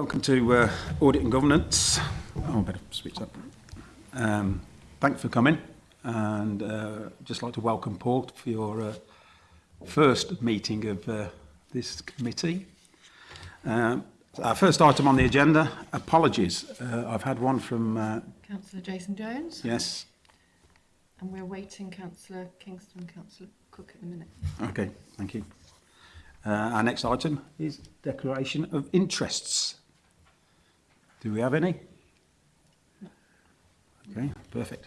Welcome to uh, Audit and Governance. Oh, I better switch up. Um, thanks for coming and uh, just like to welcome Paul for your uh, first meeting of uh, this committee. Um, our first item on the agenda, apologies. Uh, I've had one from... Uh, Councillor Jason Jones. Yes. And we're waiting Councillor Kingston, Councillor Cook at the minute. Okay, thank you. Uh, our next item is declaration of interests. Do we have any? Okay, perfect.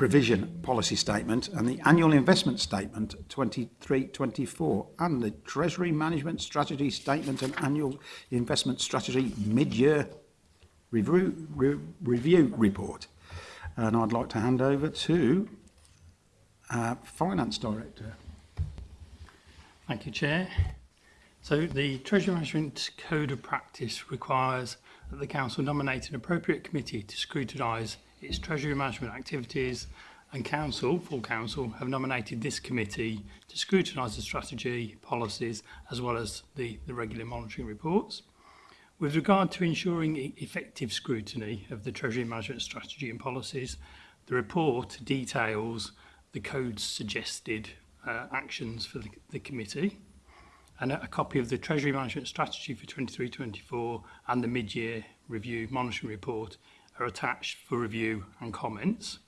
provision policy statement and the annual investment statement 23-24 and the Treasury Management Strategy Statement and Annual Investment Strategy Mid-Year review, re review Report. And I'd like to hand over to our Finance Director. Thank you, Chair. So the Treasury Management Code of Practice requires that the Council nominate an appropriate committee to scrutinise its Treasury management activities and Council, full Council, have nominated this committee to scrutinise the strategy, policies as well as the, the regular monitoring reports. With regard to ensuring e-, effective scrutiny of the Treasury management strategy and policies, the report details the code's suggested uh, actions for the, the committee and a, copy of the Treasury Management Strategy for 23-24 and the Mid-Year Review Monitoring Report are attached for review and comments.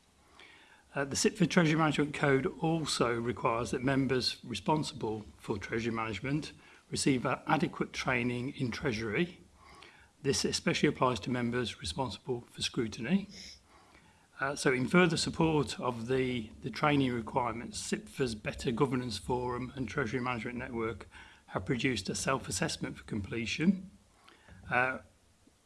Uh, the SIPFA Treasury Management Code also requires that members responsible for Treasury Management receive adequate training in Treasury. This especially applies to members responsible for scrutiny. Uh, so in further support of the, the training requirements, SIPFA's Better Governance Forum and Treasury Management Network have produced a self-assessment for completion. Uh,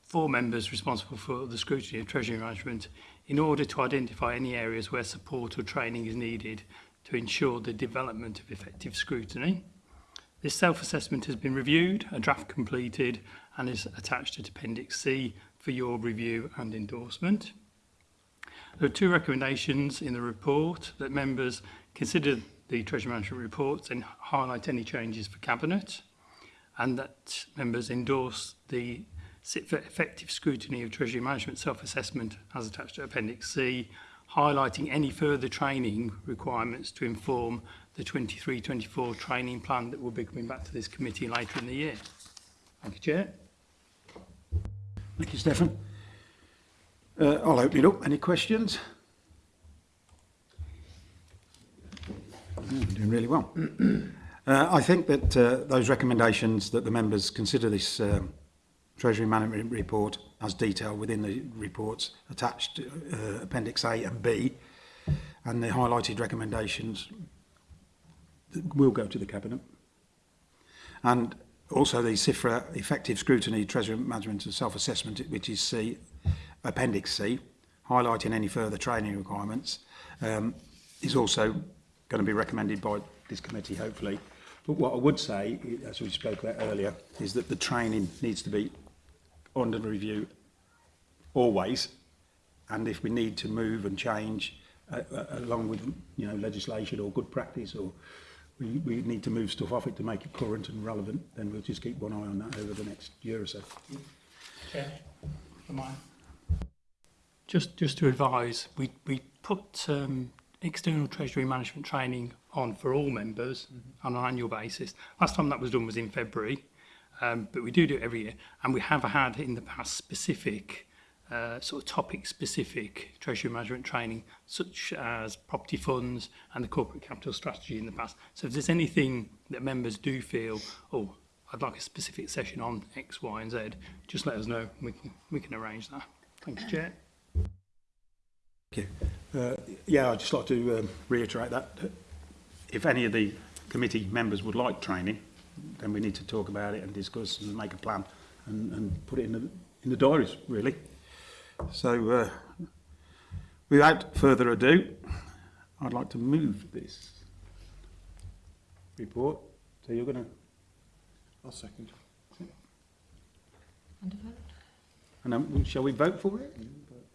four members responsible for the scrutiny of treasury management in order to identify any areas where support or training is needed to ensure the development of effective scrutiny. This self-assessment has been reviewed, a draft completed and is attached to Appendix C for your review and endorsement. There are two recommendations in the report that members consider the Treasury Management Report and highlight any changes for Cabinet and that members endorse the sit for effective scrutiny of Treasury Management self-assessment as attached to Appendix C, highlighting any further training requirements to inform the 23-24 training plan that will be coming back to this committee later in the year. Thank you, Chair. Thank you, Stefan. Uh, I'll open it up. Any questions? mm. doing really well. uh, I think that uh, those recommendations that the members consider this um, Treasury Management Report as detailed within the reports attached to uh, Appendix A and B, and the highlighted recommendations will go to the Cabinet. And also the CIFRA Effective Scrutiny, Treasury Management and Self-Assessment, which is C, Appendix C, highlighting any further training requirements, um, is also going to be recommended by this committee, hopefully. But what I would say, as we spoke about earlier, is that the training needs to be under review always. And if we need to move and change uh, uh, along with you know legislation or good practice or we, we need to move stuff off it to make it current and relevant, then we'll just keep one eye on that over the next year or so. Chair, okay. Just, just to advise, we, we put um, external treasury management training on for all members mm -hmm. on an annual basis. Last time that was done was in February, um, but we do do it every year. And we have had in the past specific, uh, sort of topic-specific treasury management training, such as property funds and the corporate capital strategy in the past. So if there's anything that members do feel, oh, I'd like a specific session on X, Y and Z, just let us know. We can, we can arrange that. Thanks, Chair. Uh, yeah, I'd just like to um, reiterate that. If any of the committee members would like training, then we need to talk about it and discuss and make a plan and, and put it in the, in the diaries, really. So, uh, without further ado, I'd like to move this report. So you're going to... I'll second. And a vote. And shall we vote for it?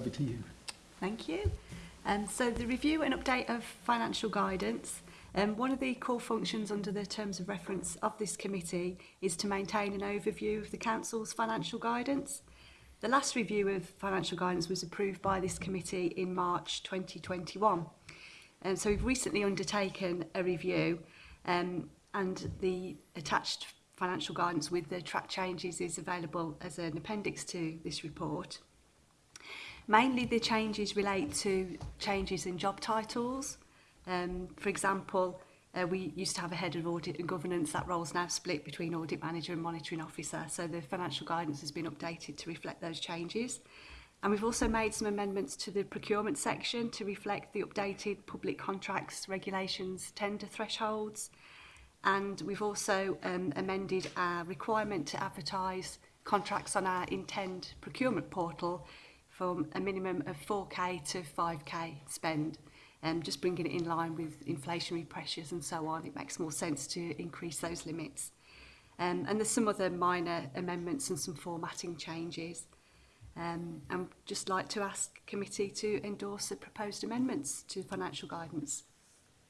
over to you. Thank you. Um, so the review and update of financial guidance. Um, one of the core functions under the terms of reference of this committee is to maintain an overview of the Council's financial guidance. The last review of financial guidance was approved by this committee in March 2021. Um, so we've recently undertaken a review um, and the attached financial guidance with the track changes is available as an appendix to this report. Mainly the changes relate to changes in job titles, Um, for example, uh, we used to have a head of audit and governance. That role's now split between audit manager and monitoring officer. So the financial guidance has been updated to reflect those changes. And we've also made some amendments to the procurement section to reflect the updated public contracts, regulations, tender thresholds. And we've also um, amended our requirement to advertise contracts on our intend procurement portal from a minimum of 4k to 5k spend um, just bringing it in line with inflationary pressures and so on, it makes more sense to increase those limits. Um, and there's some other minor amendments and some formatting changes. Um, and just like to ask committee to endorse the proposed amendments to financial guidance.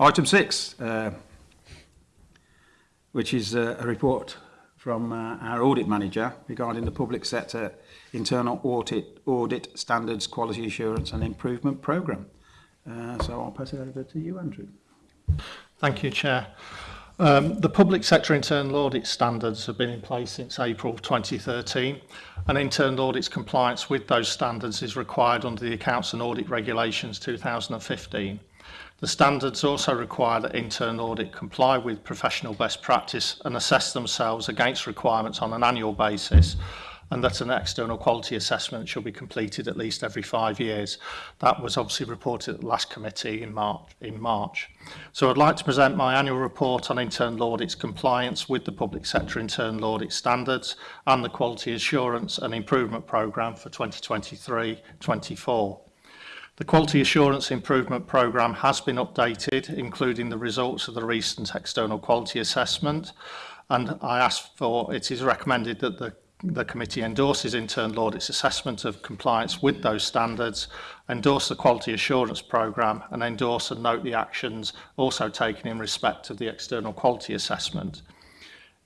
Item six, uh, which is uh, a report from uh, our audit manager regarding the public sector internal audit, audit standards, quality assurance and improvement programme. Uh, so I'll pass it over to you, Andrew. Thank you, Chair. Um, the public sector internal audit standards have been in place since April 2013 and internal audits compliance with those standards is required under the Accounts and Audit Regulations 2015. The standards also require that internal Audit comply with professional best practice and assess themselves against requirements on an annual basis and that an external quality assessment shall be completed at least every five years. That was obviously reported at the last committee in March. In March. So I'd like to present my annual report on internal audits compliance with the public sector internal audit standards and the quality assurance and improvement programme for 2023-24. The Quality Assurance Improvement Programme has been updated, including the results of the recent external quality assessment, and I ask for, it is recommended that the the committee endorses internal audit's assessment of compliance with those standards, endorse the quality assurance programme and endorse and note the actions also taken in respect of the external quality assessment.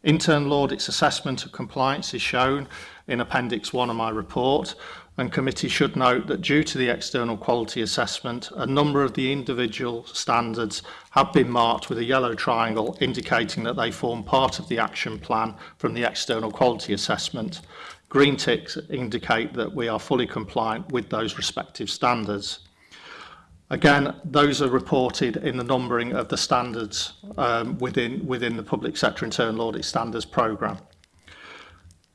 Internal audit's assessment of compliance is shown in Appendix 1 of my report and committee should note that due to the external quality assessment, a number of the individual standards have been marked with a yellow triangle indicating that they form part of the action plan from the external quality assessment. Green ticks indicate that we are fully compliant with those respective standards. Again, those are reported in the numbering of the standards um, within, within the Public Sector Internal Audit Standards Programme.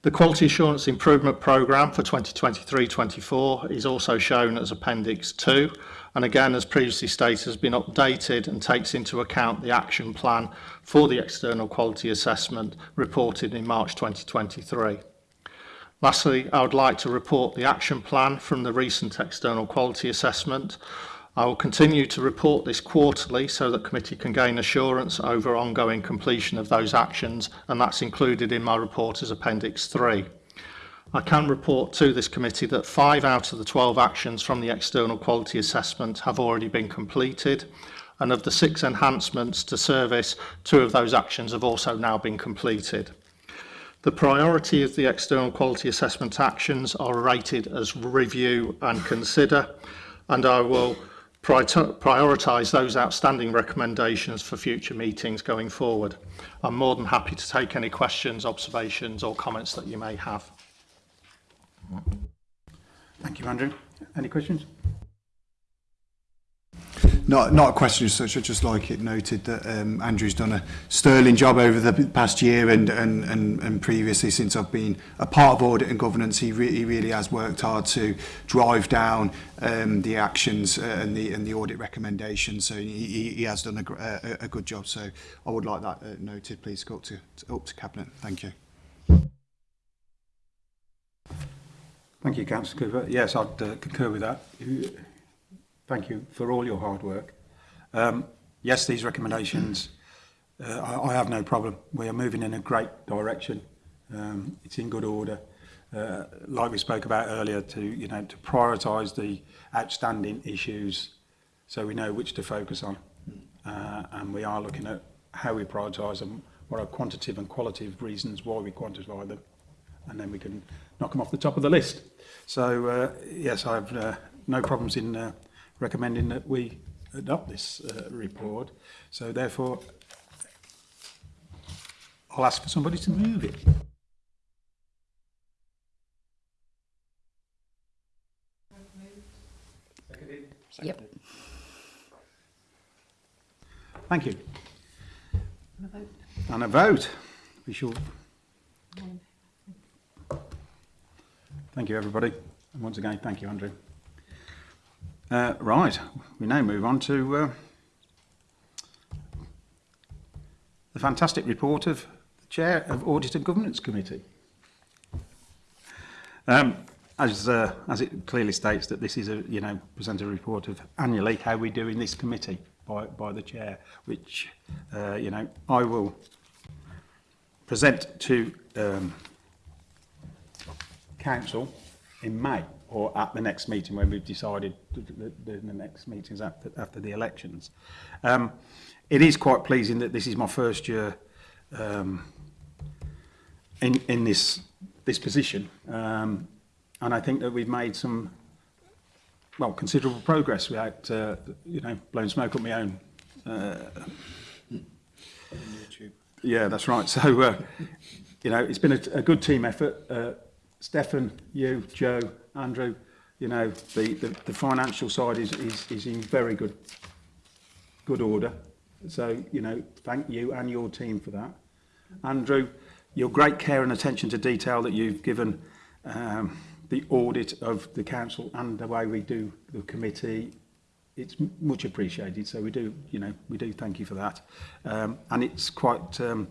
The Quality Assurance Improvement Programme for 2023-24 is also shown as Appendix 2 and again, as previously stated, has been updated and takes into account the action plan for the external quality assessment reported in March 2023. Lastly, I would like to report the action plan from the recent external quality assessment I will continue to report this quarterly so that committee can gain assurance over ongoing completion of those actions and that's included in my report as Appendix 3. I can report to this committee that five out of the 12 actions from the external quality assessment have already been completed and of the six enhancements to service, two of those actions have also now been completed. The priority of the external quality assessment actions are rated as review and consider and I will prioritise those outstanding recommendations for future meetings going forward. I'm more than happy to take any questions, observations or comments that you may have. Thank you, Andrew. Any questions? not not a question as such. I just like it noted that um, Andrew's done a sterling job over the past year and and and, and previously since I've been a part of audit and governance. He, re he really has worked hard to drive down um, the actions uh, and the and the audit recommendations. So he, he has done a, a, a good job. So I would like that uh, noted. Please go up to, to up to cabinet. Thank you. Thank you, Councillor Cooper. Yes, I'd uh, concur with that thank you for all your hard work. Um, yes, these recommendations, uh, I, I have no problem. We are moving in a great direction. Um, it's in good order. Uh, like we spoke about earlier, to you know, to prioritise the outstanding issues, so we know which to focus on, uh, and we are looking at how we prioritise them, what are quantitative and qualitative reasons why we quantify them, and then we can knock them off the top of the list. So uh, yes, I have uh, no problems in uh, recommending that we adopt this uh, report. So therefore, I'll ask for somebody to move it. Yep. Thank you. And a vote. And a vote. We shall. Thank you, everybody. And once again, thank you, Andrew. Uh, right, we now move on to uh, the fantastic report of the Chair of Audit and Governance Committee. Um, as, uh, as it clearly states that this is a, you know, present a report of annually how we do in this committee by, by the Chair, which, uh, you know, I will present to um, Council in May or at the next meeting when we've decided the, the, the next meetings after, after the elections. Um, it is quite pleasing that this is my first year um, in, in this, this position. Um, and I think that we've made some, well, considerable progress without, uh, you know, blowing smoke up my own. Uh, yeah, that's right. So, uh, you know, it's been a, a good team effort. Uh, Stefan, you, Joe, Andrew, you know, the, the, the financial side is, is, is in very good, good order. So, you know, thank you and your team for that. Andrew, your great care and attention to detail that you've given um, the audit of the council and the way we do the committee, it's much appreciated. So we do, you know, we do thank you for that. Um, and it's quite, um,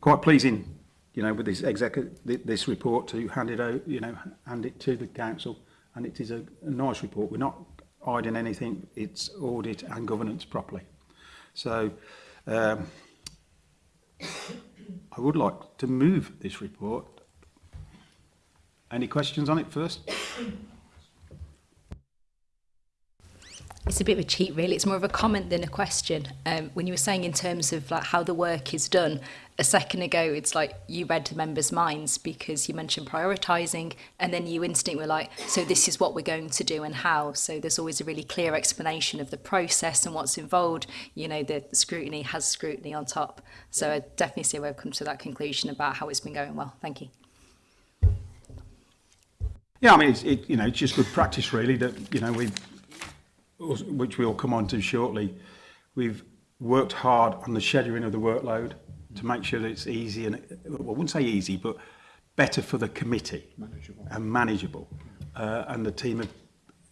quite pleasing you know, with this executive, this report to hand it out, you know, hand it to the council. And it is a, a nice report. We're not hiding anything. It's audit and governance properly. So um, I would like to move this report. Any questions on it first? it's a bit of a cheat really it's more of a comment than a question um, when you were saying in terms of like how the work is done a second ago it's like you read the members minds because you mentioned prioritizing and then you instantly were like so this is what we're going to do and how so there's always a really clear explanation of the process and what's involved you know the scrutiny has scrutiny on top so i definitely see where i've come to that conclusion about how it's been going well thank you yeah i mean it's, it, you know it's just good practice really that you know we've which we'll come on to shortly, we've worked hard on the scheduling of the workload to make sure that it's easy and, well, I wouldn't say easy, but better for the committee manageable. and manageable. Uh, and the team have,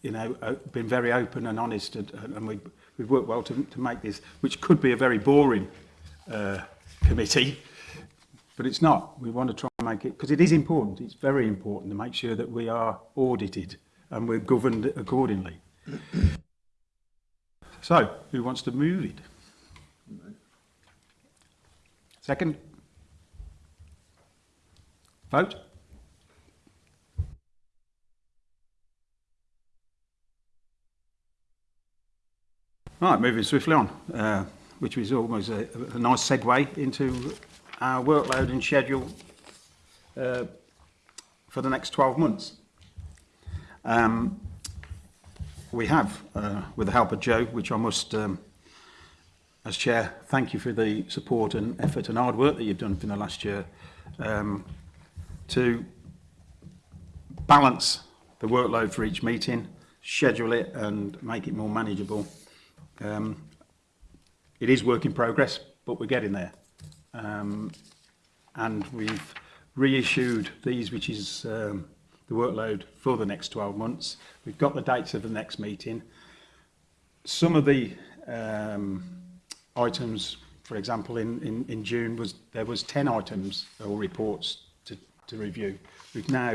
you know, uh, been very open and honest and, and we've, we've worked well to, to make this, which could be a very boring uh, committee, but it's not. We want to try and make it, because it is important, it's very important to make sure that we are audited and we're governed accordingly. So, who wants to move it? Second? Vote? Right, moving swiftly on, uh, which was almost a, a nice segue into our workload and schedule uh, for the next 12 months. Um, we have uh, with the help of Joe, which I must, um, as chair, thank you for the support and effort and hard work that you've done for the last year um, to balance the workload for each meeting, schedule it and make it more manageable. Um, it is work in progress, but we're getting there. Um, and we've reissued these, which is um, the workload for the next 12 months. We've got the dates of the next meeting. Some of the um, items, for example, in, in, in June, was there was 10 items or reports to, to review. We've now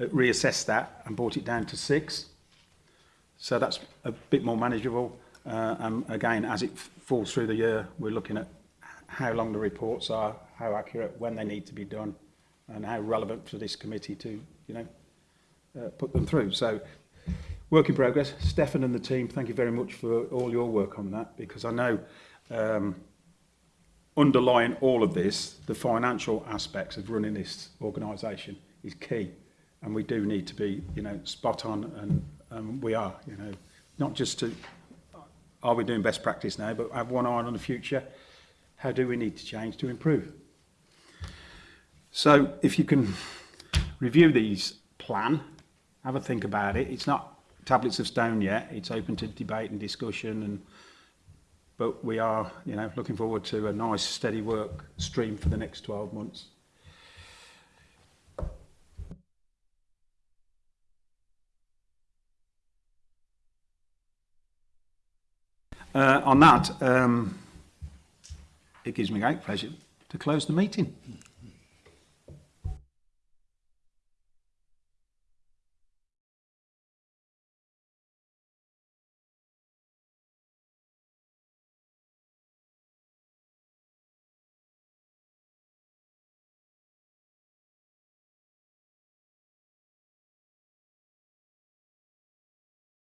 uh, reassessed that and brought it down to six. So that's a bit more manageable. Uh, and again, as it falls through the year, we're looking at how long the reports are, how accurate, when they need to be done, and how relevant for this committee to, you know, uh, put them through. So work in progress. Stefan and the team, thank you very much for all your work on that because I know um, underlying all of this, the financial aspects of running this organisation is key and we do need to be, you know, spot on and um, we are, you know, not just to, are we doing best practice now, but have one eye on the future. How do we need to change to improve? So if you can review these plan, have a think about it. It's not tablets of stone yet. It's open to debate and discussion and but we are, you know, looking forward to a nice steady work stream for the next 12 months. Uh, on that, um, it gives me great pleasure to close the meeting.